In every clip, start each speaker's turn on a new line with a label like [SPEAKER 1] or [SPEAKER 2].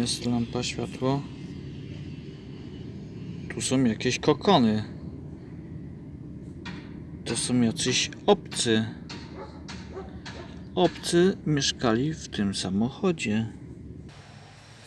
[SPEAKER 1] Jest lampa, światło. Tu są jakieś kokony. To są jacyś obcy. Obcy mieszkali w tym samochodzie.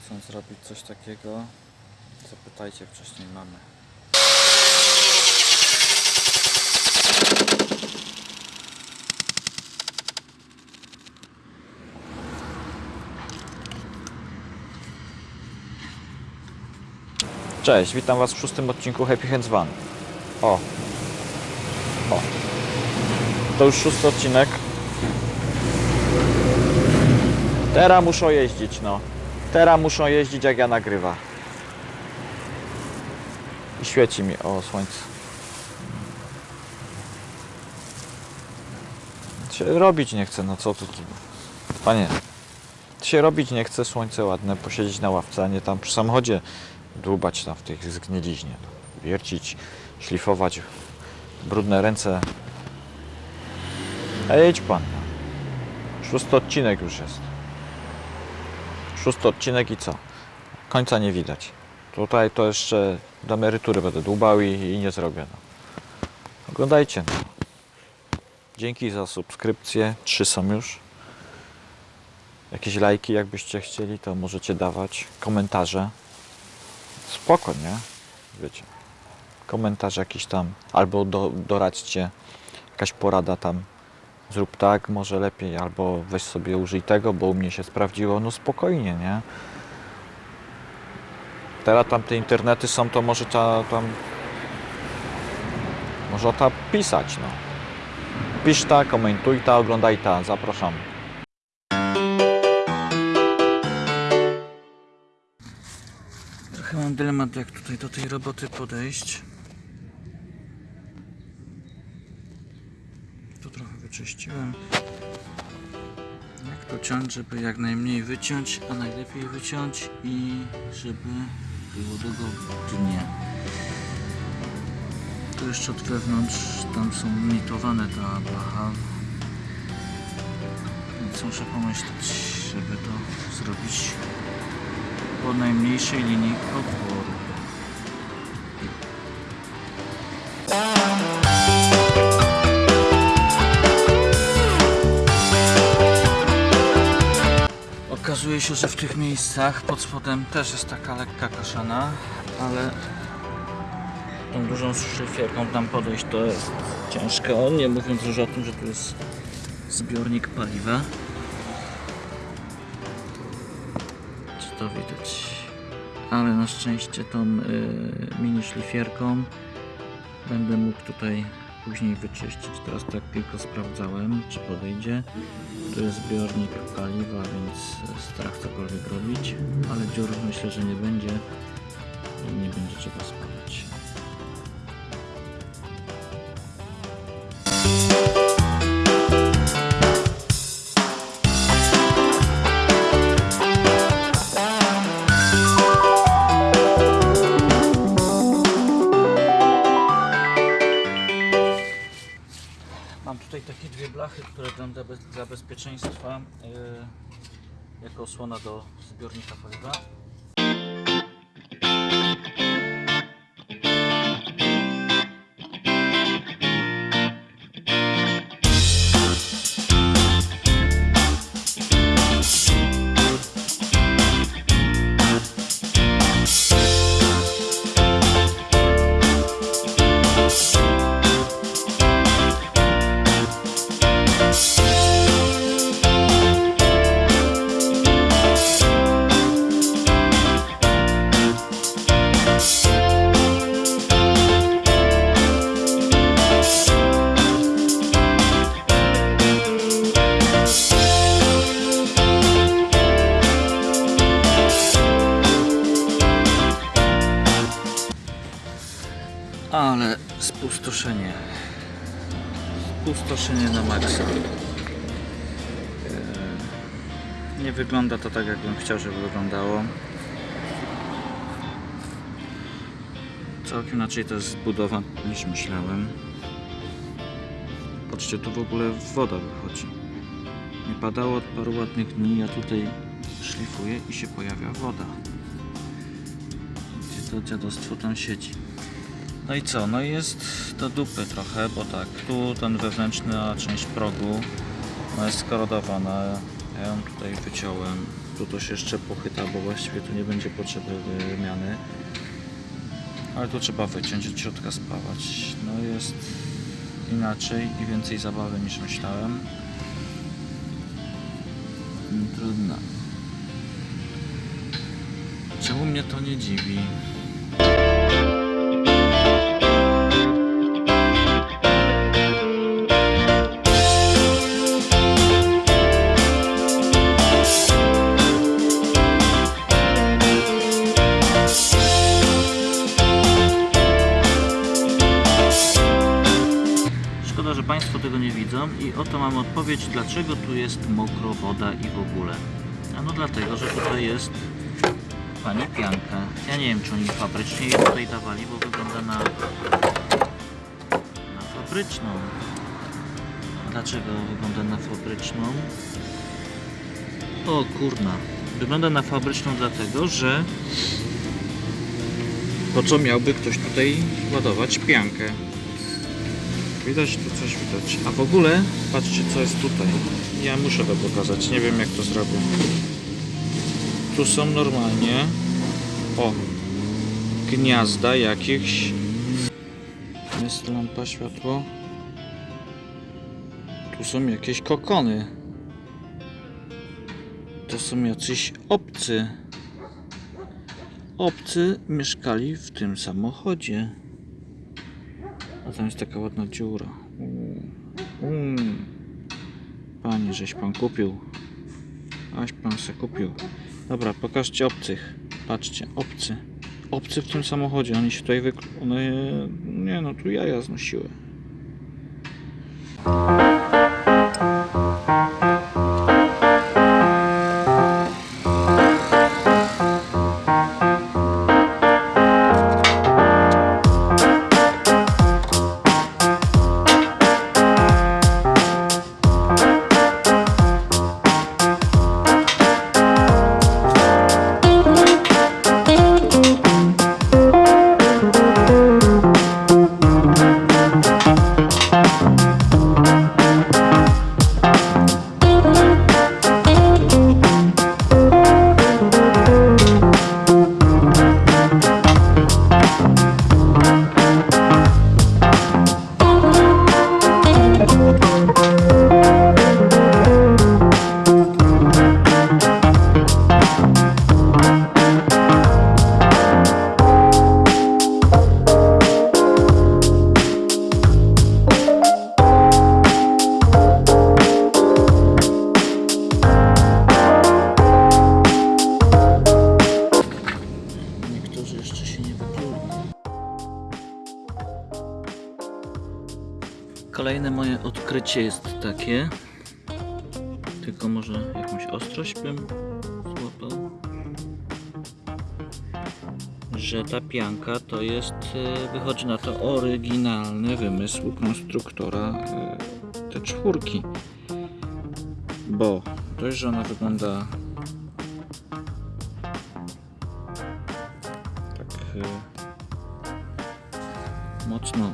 [SPEAKER 1] Chcą zrobić coś takiego. Zapytajcie wcześniej mamy. Cześć, witam Was w szóstym odcinku Happy Hands Van. O. O. To już szósty odcinek. Teraz muszą jeździć, no. Teraz muszą jeździć jak ja nagrywa. I świeci mi, o słońce. Się robić nie chce, no co tu. Panie, się robić nie chce, słońce ładne, posiedzieć na ławce, a nie tam przy samochodzie dłubać tam w tych zgniliźnie. Wiercić, szlifować, brudne ręce. Ej, idź pan. Szósty odcinek już jest. Szósty odcinek i co? Końca nie widać. Tutaj to jeszcze do emerytury będę dłubał i, i nie zrobię. No. Oglądajcie. No. Dzięki za subskrypcję. Trzy są już. Jakieś lajki jakbyście chcieli, to możecie dawać. Komentarze. Spoko, nie? Wiecie. Komentarz jakiś tam. Albo do, doradźcie. Jakaś porada tam. Zrób tak, może lepiej. Albo weź sobie użyj tego, bo u mnie się sprawdziło. No spokojnie, nie? Teraz tam te internety są, to może ta tam... Może ta pisać, no. Pisz ta, komentuj ta, oglądaj ta. Zapraszam. Dylemat, jak tutaj do tej roboty podejść. Tu trochę wyczyściłem. Jak to ciąć, żeby jak najmniej wyciąć, a najlepiej wyciąć i żeby było dogodnie. Tu jeszcze od wewnątrz, tam są limitowane ta blacha. Więc muszę pomyśleć, żeby to zrobić po najmniejszej linii oporu. Okazuje się, że w tych miejscach pod spodem też jest taka lekka kaszana, ale tą dużą szyfierką tam podejść to jest ciężko, nie mówiąc już o tym, że tu jest zbiornik paliwa. To widać? Ale na szczęście tą y, mini szlifierką będę mógł tutaj później wyczyścić. Teraz tak tylko sprawdzałem, czy podejdzie. Tu jest zbiornik paliwa, więc strach cokolwiek robić, ale dziur myślę, że nie będzie i nie będzie trzeba spawać. Tutaj takie dwie blachy, które dam dla, bez, dla bezpieczeństwa yy, jako osłona do zbiornika paliwa. Spustoszenie na maksa. Eee, Nie wygląda to tak, jakbym chciał, żeby wyglądało. Całkiem inaczej to jest zbudowa niż myślałem. Patrzcie, tu w ogóle woda wychodzi. Nie padało od paru ładnych dni, a tutaj szlifuje i się pojawia woda. Gdzie to dziadostwo tam siedzi. No i co? No jest do dupy trochę, bo tak, tu ten wewnętrzna część progu no jest skorodowana. Ja ją tutaj wyciąłem. Tu to się jeszcze pochyta, bo właściwie tu nie będzie potrzeby wymiany. Ale tu trzeba wyciąć, od środka spawać. No jest inaczej i więcej zabawy niż myślałem. Trudno. Czemu mnie to nie dziwi? Oto mam odpowiedź, dlaczego tu jest mokro woda i w ogóle. Ano dlatego, że tutaj jest pani pianka. Ja nie wiem, czy oni fabrycznie jej tutaj dawali, bo wygląda na, na fabryczną. A Dlaczego wygląda na fabryczną? O kurna. Wygląda na fabryczną dlatego, że po co miałby ktoś tutaj ładować piankę? Widać tu coś widać. A w ogóle patrzcie co jest tutaj. Ja muszę to pokazać. Nie wiem jak to zrobię. Tu są normalnie o gniazda jakichś. Jest lampa światło. Tu są jakieś kokony. To są jacyś obcy. Obcy mieszkali w tym samochodzie. A tam jest taka ładna dziura. Mm. Panie, żeś pan kupił. Aś pan se kupił. Dobra, pokażcie obcych. Patrzcie, obcy. Obcy w tym samochodzie. Oni się tutaj wykl... One... Nie no, tu jaja znosiły. Odkrycie jest takie. Tylko może jakąś ostrość bym złapał. Że ta pianka to jest, e, wychodzi na to oryginalny wymysł konstruktora e, te czwórki. Bo dość, że ona wygląda tak e, mocno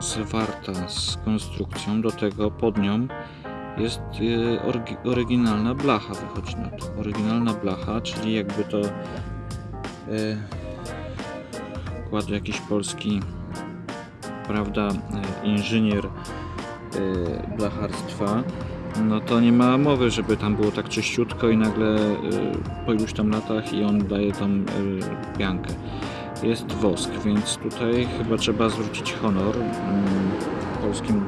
[SPEAKER 1] zwarta z konstrukcją. Do tego pod nią jest orgi- oryginalna blacha, wychodzi na to. Oryginalna blacha, czyli jakby to e, kładł jakiś polski, prawda, e, inżynier e, blacharstwa. No to nie ma mowy, żeby tam było tak czyściutko i nagle po iluś tam latach i on daje tą e, piankę jest wosk, więc tutaj chyba trzeba zwrócić honor mm, polskim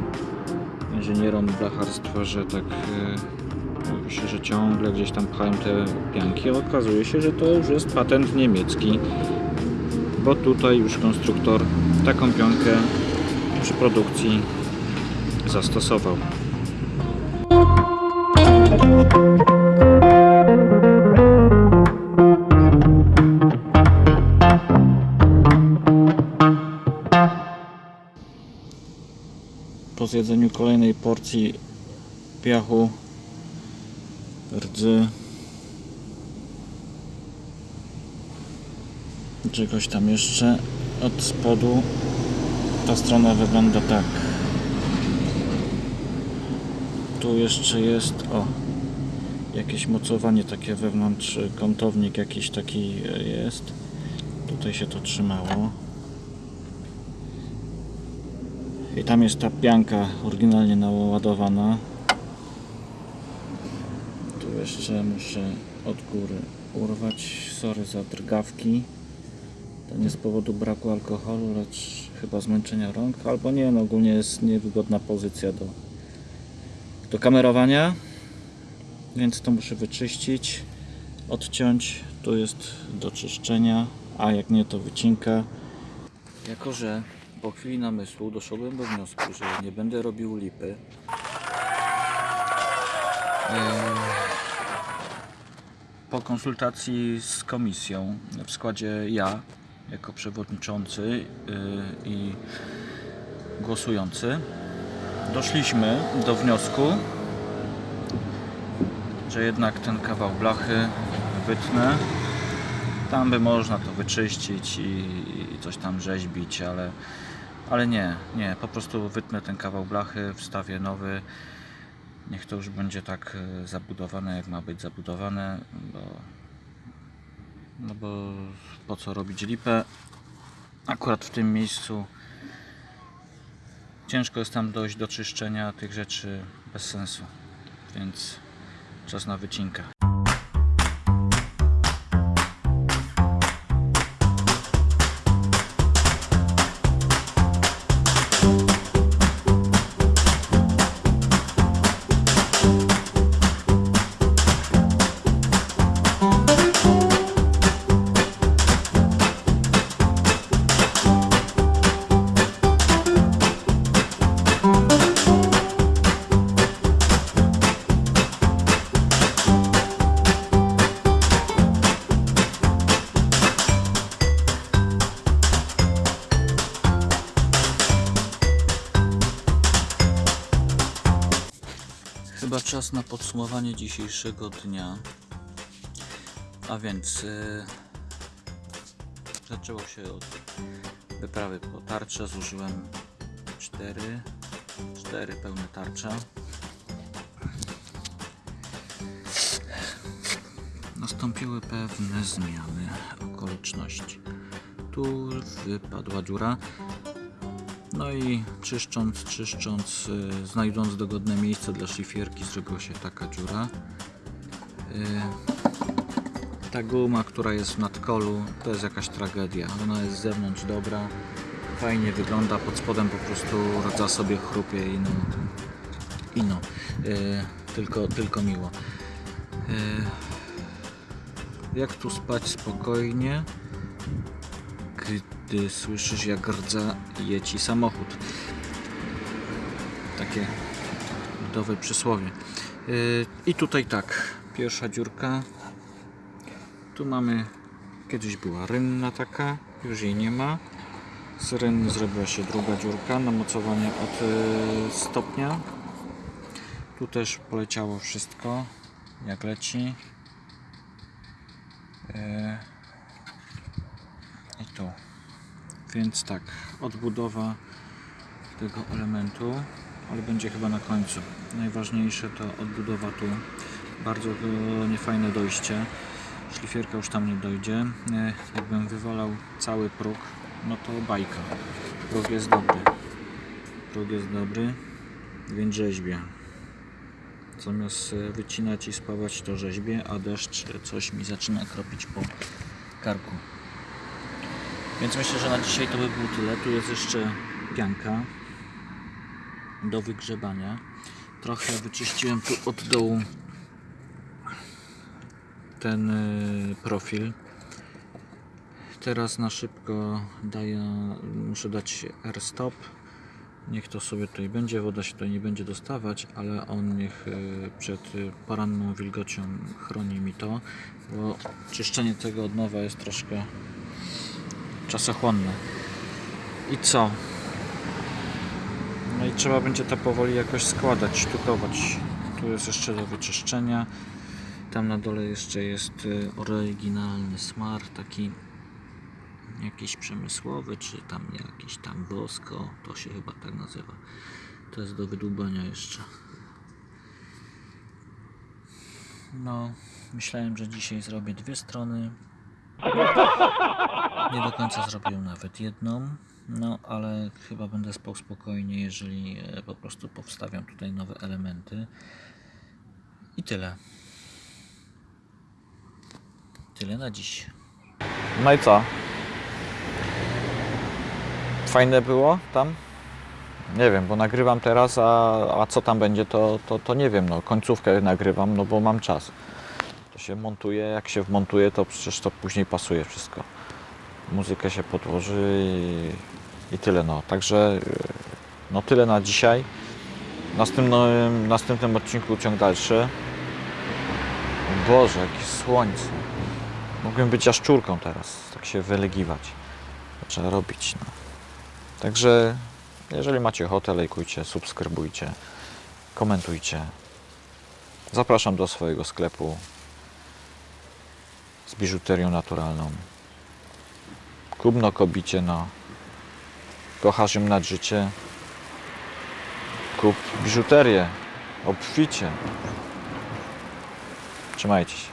[SPEAKER 1] inżynierom blacharstwa, że tak e, mówi się, że ciągle gdzieś tam pchają te pianki, okazuje się, że to już jest patent niemiecki, bo tutaj już konstruktor taką piankę przy produkcji zastosował. po zjedzeniu kolejnej porcji piachu, rdzy, czegoś tam jeszcze od spodu. Ta strona wygląda tak. Tu jeszcze jest o jakieś mocowanie takie wewnątrz kątownik jakiś taki e, jest. Tutaj się to trzymało i tam jest ta pianka oryginalnie naładowana. Tu jeszcze muszę od góry urwać. Sorry za drgawki. To nie z powodu braku alkoholu, lecz chyba zmęczenia rąk, albo nie, no ogólnie jest niewygodna pozycja do, do kamerowania, więc to muszę wyczyścić, odciąć, tu jest do czyszczenia, a jak nie to wycinka. Jako, że po chwili namysłu doszedłem do wniosku, że nie będę robił lipy, po konsultacji z komisją, w składzie ja jako przewodniczący yy, i głosujący, doszliśmy do wniosku, że jednak ten kawał blachy wytnę. Tam by można to wyczyścić i, i coś tam rzeźbić, ale, ale nie, nie, po prostu wytnę ten kawał blachy, wstawię nowy. Niech to już będzie tak e, zabudowane, jak ma być zabudowane, bo, no bo po co robić lipę? Akurat w tym miejscu ciężko jest tam dojść do czyszczenia tych rzeczy bez sensu, więc czas na wycinkę. Chyba czas na podsumowanie dzisiejszego dnia. A więc yy, zaczęło się od wyprawy po tarcze. Zużyłem cztery, cztery pełne tarcze. Nastąpiły pewne zmiany okoliczności. Tu wypadła dziura. No i czyszcząc, czyszcząc, y, znajdując dogodne miejsce dla szlifierki, zrobiła się taka dziura. Y, ta guma, która jest w nadkolu, to jest jakaś tragedia. Ona jest z zewnątrz dobra, fajnie wygląda, pod spodem po prostu rdza sobie chrupie i no, i no y, tylko, tylko miło. Jak tu spać spokojnie? gdy słyszysz jak rdza je ci samochód. Takie ludowe przysłowie. Yy, I tutaj tak, pierwsza dziurka. Tu mamy, kiedyś była rynna taka, już jej nie ma. Z rynny zrobiła się druga dziurka na mocowanie od yy, stopnia. Tu też poleciało wszystko, jak leci. Yy. I tu. Więc tak, odbudowa tego elementu, ale będzie chyba na końcu. Najważniejsze to odbudowa tu. Bardzo e, niefajne dojście. Szlifierka już tam nie dojdzie. E, Jakbym wywalał cały próg, no to bajka. Próg jest dobry. Próg jest dobry, więc rzeźbię. Zamiast e, wycinać i spawać to rzeźbię, a deszcz coś mi zaczyna kropić po karku. Więc myślę, że na dzisiaj to by było tyle. Tu jest jeszcze pianka do wygrzebania. Trochę wyczyściłem tu od dołu ten y, profil. Teraz na szybko daję, muszę dać R-stop. Niech to sobie tutaj będzie, woda się tutaj nie będzie dostawać, ale on niech y, przed poranną wilgocią chroni mi to, bo czyszczenie tego od nowa jest troszkę czasochłonne. I co? No i trzeba będzie to powoli jakoś składać, sztukować. Tu jest jeszcze do wyczyszczenia. Tam na dole jeszcze jest y, oryginalny smar, taki jakiś przemysłowy, czy tam jakiś tam bosko, to się chyba tak nazywa. To jest do wydłubania jeszcze. No, myślałem, że dzisiaj zrobię dwie strony. Nie do końca zrobiłem nawet jedną. No, ale chyba będę spał spokojnie, jeżeli e, po prostu powstawiam tutaj nowe elementy. I tyle. Tyle na dziś. No i co? Fajne było tam? Nie wiem, bo nagrywam teraz, a, a co tam będzie, to, to, to nie wiem. No, końcówkę nagrywam, no bo mam czas. To się montuje, jak się wmontuje, to przecież to później pasuje wszystko. Muzykę się podłoży i, i tyle. No. Także no tyle na dzisiaj. Następnym, następnym odcinku ciąg dalszy. Boże, jakie słońce. Mogłem być jaszczurką teraz, tak się wylegiwać. Trzeba robić. No. Także jeżeli macie ochotę, lajkujcie, subskrybujcie, komentujcie. Zapraszam do swojego sklepu z biżuterią naturalną. Kubno kobicie, no. Kochasz ją nad życie. Kup biżuterię. Obficie. Trzymajcie się.